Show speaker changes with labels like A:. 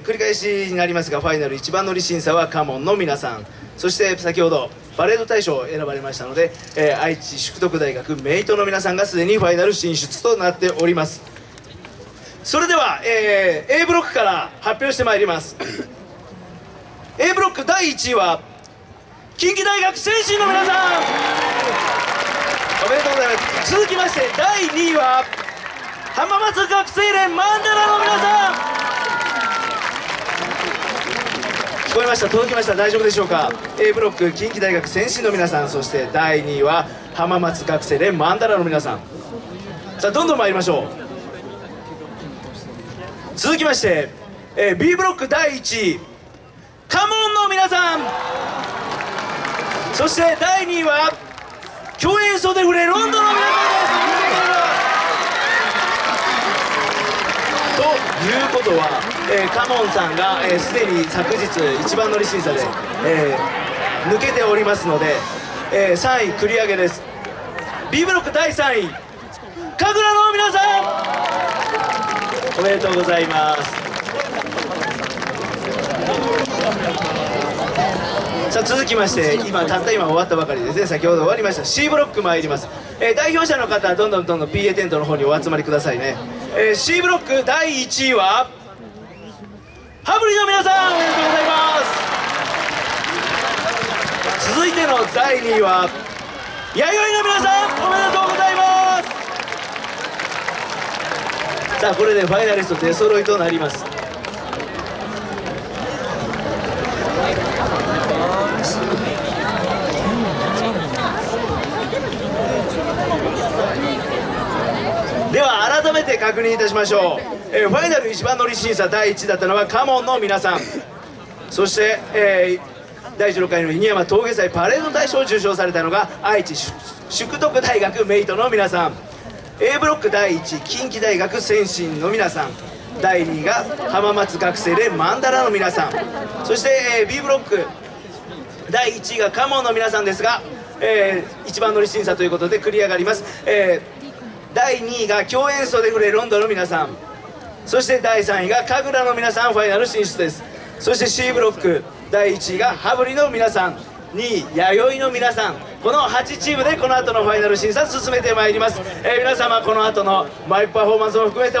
A: 繰り返しになりますがファイナル一番乗り審査はカモンの皆さん。そして先ほどパレード大賞を選ばれましたので、えー愛知淑徳大学メイトの皆さんがすでにファイナル進出となっております。それでは、えー A ブロックから発表してまいります。A ブロック第1位は近畿大学選手の皆さん。おめでとうございます。続きまして第2位は浜松学生連マンダラの皆さん。こえました。届きました。大丈夫でしょうか？A ブロック近畿大学選手の皆さんそして第2位は浜松学生連マンダラの皆さん。さあどんどん参りましょう。続きまして、えー B ブロック第1位カモンの皆さん。そして第2位は共演袖フレロンドンの皆さんですということは、えーカモンさんがえーすで、に昨日一番乗り審査で、えー抜けておりますので、えー3位繰り上げです。B ブロック第3位神楽の皆さんおめでとうございます。さあ続きまして今たった今終わったばかりですね。先ほど終わりました。C ブロック参ります、えー代表者の方どんどんどんどん PA テントの方にお集まりくださいね、えー C ブロック第1位はハブリの皆さんおめでとうございます。続いての第2位は弥生の皆さんおめでとうございます。さあこれでファイナリスト出揃いとなりますでは改めて確認いたしましょう、えーファイナル一番乗り審査第1位だったのはカモンの皆さん。そして、えー第16回の犬山峠祭パレード大賞を受賞されたのが愛知淑徳大学メイトの皆さん。A ブロック第1位近畿大学先進の皆さん。第2位が浜松学生連マンダラの皆さん。そして、えー B ブロック第1位がカモンの皆さんですが、えー一番乗り審査ということで繰り上がります、えー第2位が共演奏で触れロンドンの皆さん。そして第3位が神楽の皆さんファイナル進出です。そして C ブロック第1位が羽振りの皆さん。2位弥生の皆さん。この8チームでこの後のファイナル審査進めてまいります、えー皆様この後のマイクパフォーマンスも含めて